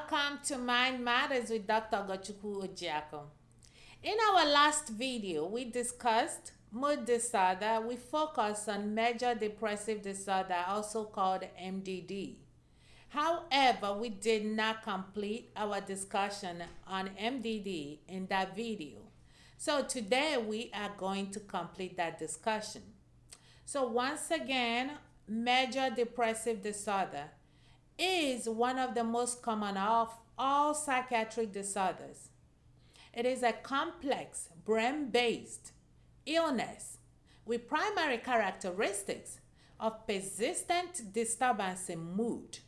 Welcome to Mind Matters with Dr. Ogochukwu Ojiako. In our last video, we discussed mood disorder. We focused on major depressive disorder, also called MDD. However, we did not complete our discussion on MDD in that video. So today we are going to complete that discussion. So once again, major depressive disorder is one of the most common of all psychiatric disorders. It is a complex brain-based illness with primary characteristics of persistent disturbance in mood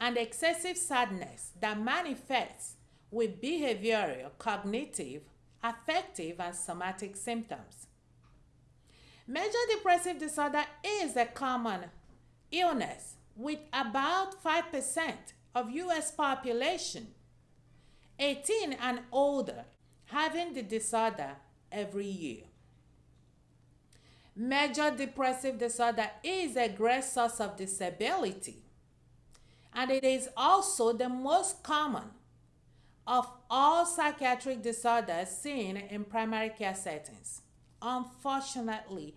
and excessive sadness that manifests with behavioral, cognitive, affective, and somatic symptoms. Major depressive disorder is a common illness with about 5% of US population 18 and older having the disorder every year. Major depressive disorder is a great source of disability and it is also the most common of all psychiatric disorders seen in primary care settings. Unfortunately,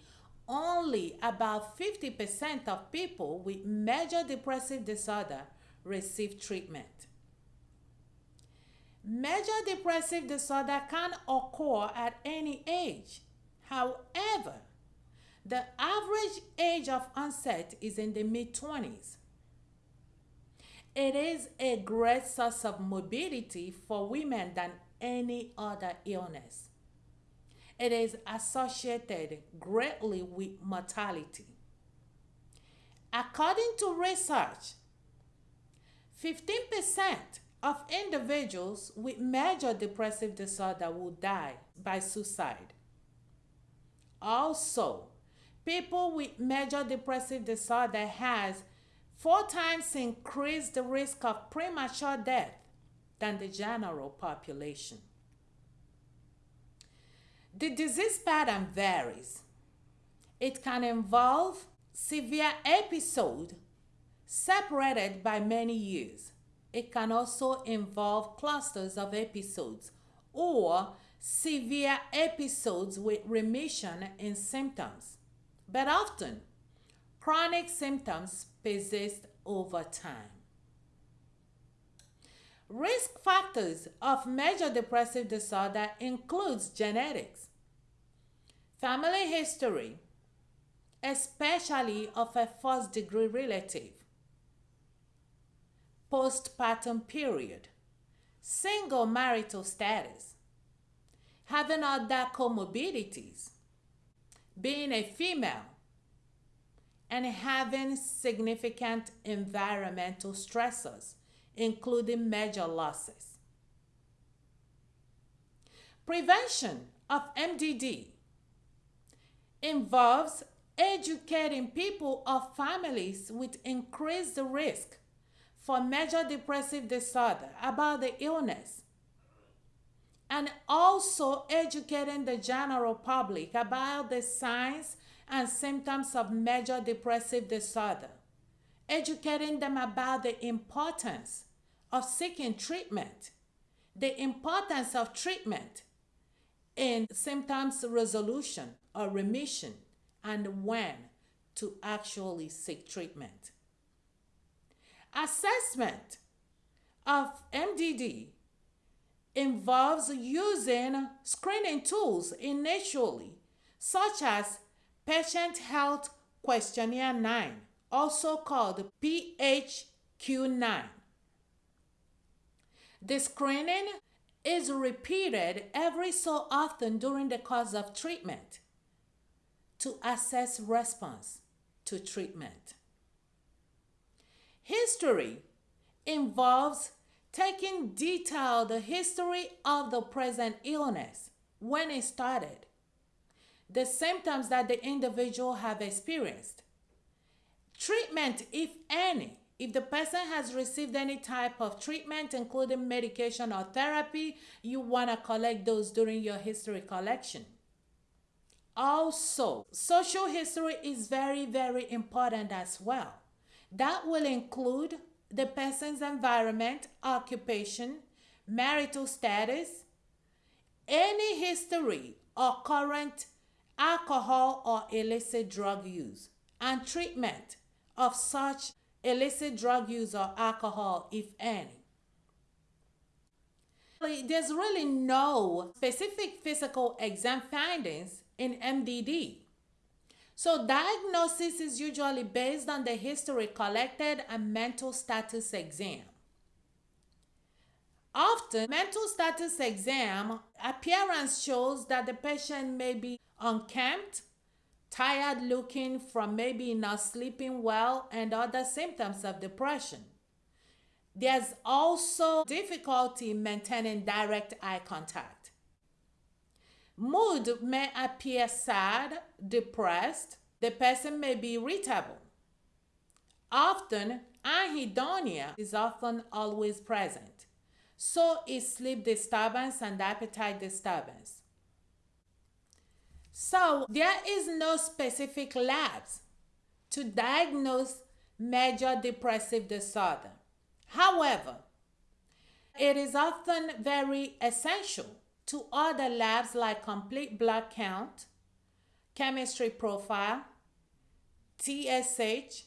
only about 50% of people with major depressive disorder receive treatment. Major depressive disorder can occur at any age. However, the average age of onset is in the mid 20s. It is a great source of morbidity for women than any other illness. It is associated greatly with mortality. According to research, 15% of individuals with major depressive disorder will die by suicide. Also, people with major depressive disorder has four times increased the risk of premature death than the general population. The disease pattern varies. It can involve severe episode separated by many years. It can also involve clusters of episodes or severe episodes with remission in symptoms. But often, chronic symptoms persist over time. Risk factors of major depressive disorder includes genetics, family history, especially of a first degree relative, postpartum period, single marital status, having other comorbidities, being a female, and having significant environmental stressors including major losses. Prevention of MDD involves educating people of families with increased risk for major depressive disorder about the illness and also educating the general public about the signs and symptoms of major depressive disorder educating them about the importance of seeking treatment, the importance of treatment and symptoms resolution or remission, and when to actually seek treatment. Assessment of MDD involves using screening tools initially, such as Patient Health Questionnaire 9 also called PHQ-9. The screening is repeated every so often during the course of treatment to assess response to treatment. History involves taking detailed history of the present illness when it started, the symptoms that the individual have experienced, Treatment, if any, if the person has received any type of treatment, including medication or therapy, you want to collect those during your history collection. Also, social history is very, very important as well. That will include the person's environment, occupation, marital status, any history or current alcohol or illicit drug use, and treatment of such illicit drug use or alcohol, if any. There's really no specific physical exam findings in MDD. So, diagnosis is usually based on the history collected and mental status exam. Often, mental status exam appearance shows that the patient may be unkempt, tired looking from maybe not sleeping well, and other symptoms of depression. There's also difficulty maintaining direct eye contact. Mood may appear sad, depressed. The person may be irritable. Often, anhedonia is often always present. So is sleep disturbance and appetite disturbance. So there is no specific labs to diagnose major depressive disorder. However, it is often very essential to other labs like complete blood count, chemistry profile, TSH,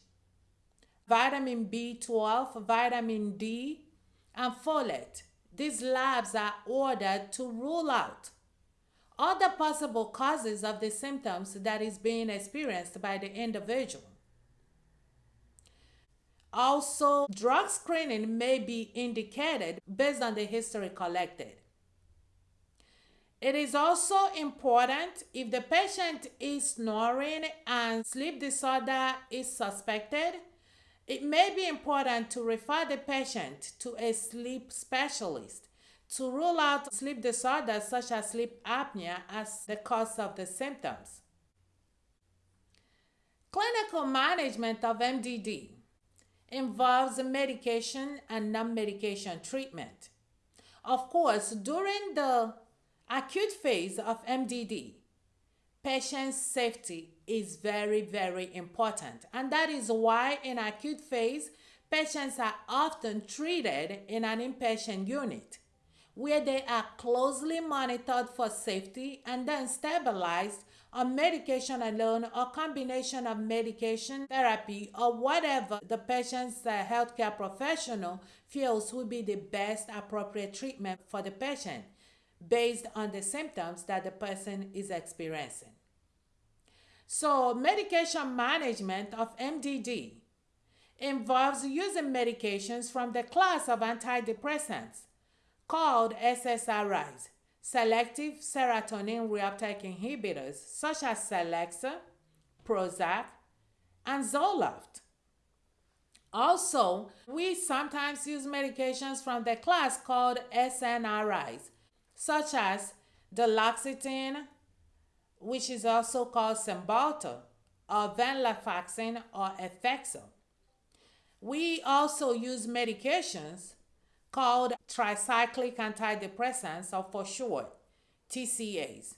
vitamin B12, vitamin D, and folate. These labs are ordered to rule out other possible causes of the symptoms that is being experienced by the individual. Also, drug screening may be indicated based on the history collected. It is also important if the patient is snoring and sleep disorder is suspected, it may be important to refer the patient to a sleep specialist to rule out sleep disorders such as sleep apnea as the cause of the symptoms. Clinical management of MDD involves medication and non medication treatment. Of course, during the acute phase of MDD, patient safety is very, very important. And that is why in acute phase, patients are often treated in an inpatient unit where they are closely monitored for safety and then stabilized on medication alone or combination of medication therapy or whatever the patient's uh, healthcare professional feels would be the best appropriate treatment for the patient based on the symptoms that the person is experiencing. So, medication management of MDD involves using medications from the class of antidepressants called SSRIs, selective serotonin reuptake inhibitors, such as Celexa, Prozac, and Zoloft. Also, we sometimes use medications from the class called SNRIs, such as duloxetine, which is also called Cymbalta, or venlafaxine or Effexor. We also use medications called tricyclic antidepressants, or for short, TCAs.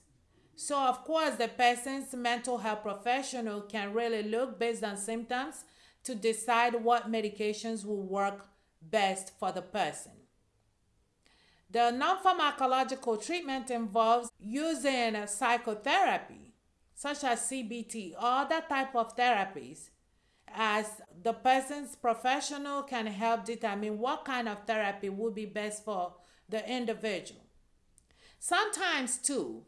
So, of course, the person's mental health professional can really look based on symptoms to decide what medications will work best for the person. The non pharmacological treatment involves using psychotherapy, such as CBT or other type of therapies, as the person's professional can help determine what kind of therapy would be best for the individual. Sometimes, too,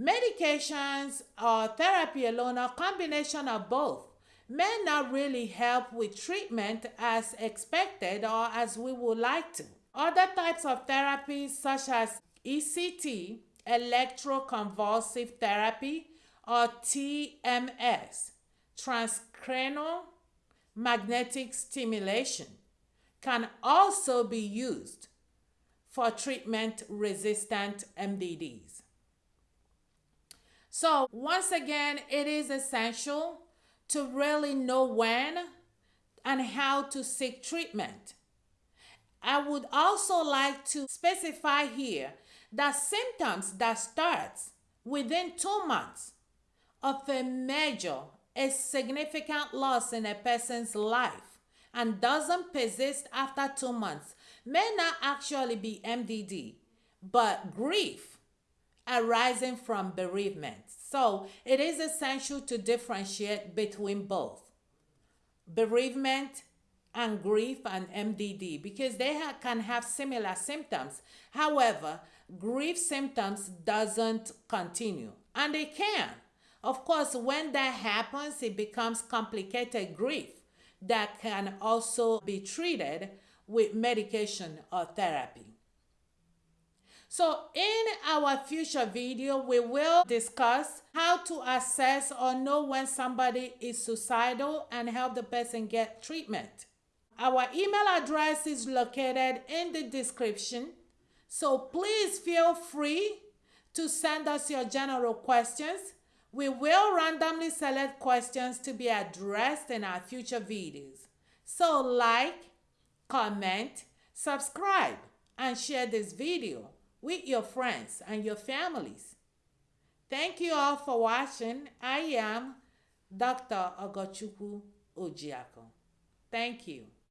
medications or therapy alone or combination of both may not really help with treatment as expected or as we would like to. Other types of therapies, such as ECT, electroconvulsive therapy, or TMS, transcranial magnetic stimulation, can also be used for treatment resistant MDDs. So, once again, it is essential to really know when and how to seek treatment. I would also like to specify here that symptoms that starts within 2 months of a major a significant loss in a person's life and doesn't persist after two months may not actually be MDD, but grief arising from bereavement. So it is essential to differentiate between both bereavement and grief and MDD because they ha- can have similar symptoms. However, grief symptoms doesn't continue and they can. Of course, when that happens, it becomes complicated grief that can also be treated with medication or therapy. So in our future video, we will discuss how to assess or know when somebody is suicidal and help the person get treatment. Our email address is located in the description. So please feel free to send us your general questions. We will randomly select questions to be addressed in our future videos. So like, comment, subscribe, and share this video with your friends and your families. Thank you all for watching. I am Dr. Ogochukwu Ojiako. Thank you.